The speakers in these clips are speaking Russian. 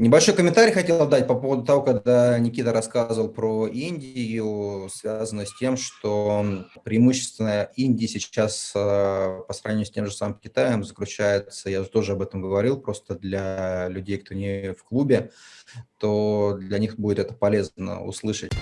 Небольшой комментарий хотел дать по поводу того, когда Никита рассказывал про Индию, связано с тем, что преимущественно Индии сейчас э, по сравнению с тем же самым Китаем заключается, я тоже об этом говорил, просто для людей, кто не в клубе, то для них будет это полезно услышать.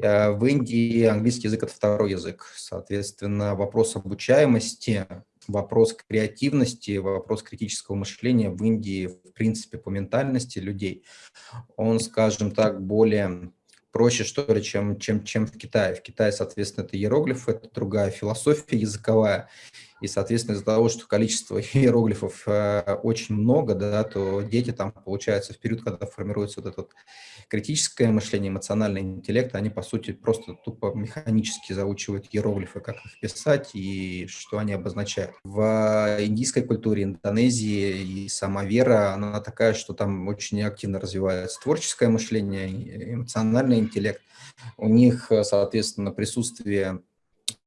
Э, в Индии английский язык – это второй язык. Соответственно, вопрос обучаемости вопрос креативности, вопрос критического мышления в Индии, в принципе, по ментальности людей, он, скажем так, более проще, что ли, чем, чем, чем в Китае. В Китае, соответственно, это иероглифы, это другая философия языковая, и, соответственно, из-за того, что количество иероглифов э, очень много, да, то дети там, получается, в период, когда формируется вот это вот критическое мышление, эмоциональный интеллект, они, по сути, просто тупо механически заучивают иероглифы, как их писать и что они обозначают. В индийской культуре, Индонезии и сама вера, она такая, что там очень активно развивается творческое мышление, эмоциональный интеллект. У них, соответственно, присутствие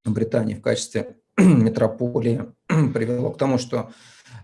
Британии в качестве метрополии привело к тому, что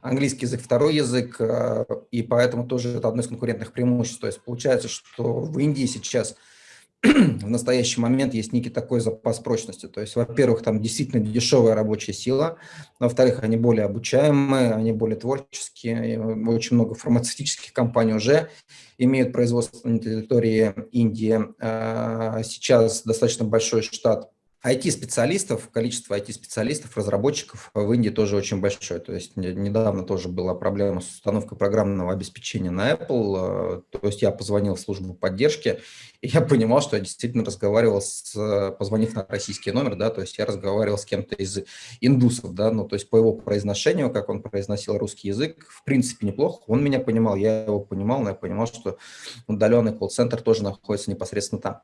английский язык второй язык, э, и поэтому тоже это одно из конкурентных преимуществ. То есть получается, что в Индии сейчас в настоящий момент есть некий такой запас прочности. То есть, во-первых, там действительно дешевая рабочая сила, во-вторых, они более обучаемые, они более творческие, очень много фармацевтических компаний уже имеют производство на территории Индии. Э, сейчас достаточно большой штат IT-специалистов, количество IT-специалистов, разработчиков в Индии тоже очень большое. То есть недавно тоже была проблема с установкой программного обеспечения на Apple. Э, то есть я позвонил в службу поддержки, я понимал, что я действительно разговаривал с, позвонив на российский номер, да, то есть я разговаривал с кем-то из индусов, да, ну, то есть по его произношению, как он произносил русский язык, в принципе, неплохо. Он меня понимал, я его понимал, но я понимал, что удаленный колл-центр тоже находится непосредственно там.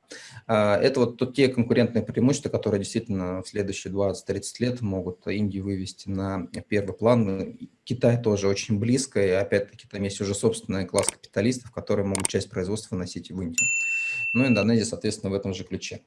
А, это вот тут те конкурентные преимущества, которые действительно в следующие 20-30 лет могут Индию вывести на первый план. Китай тоже очень близко, и опять-таки там есть уже собственный класс капиталистов, которые могут часть производства носить в Индию. Ну, Индонезия, соответственно, в этом же ключе.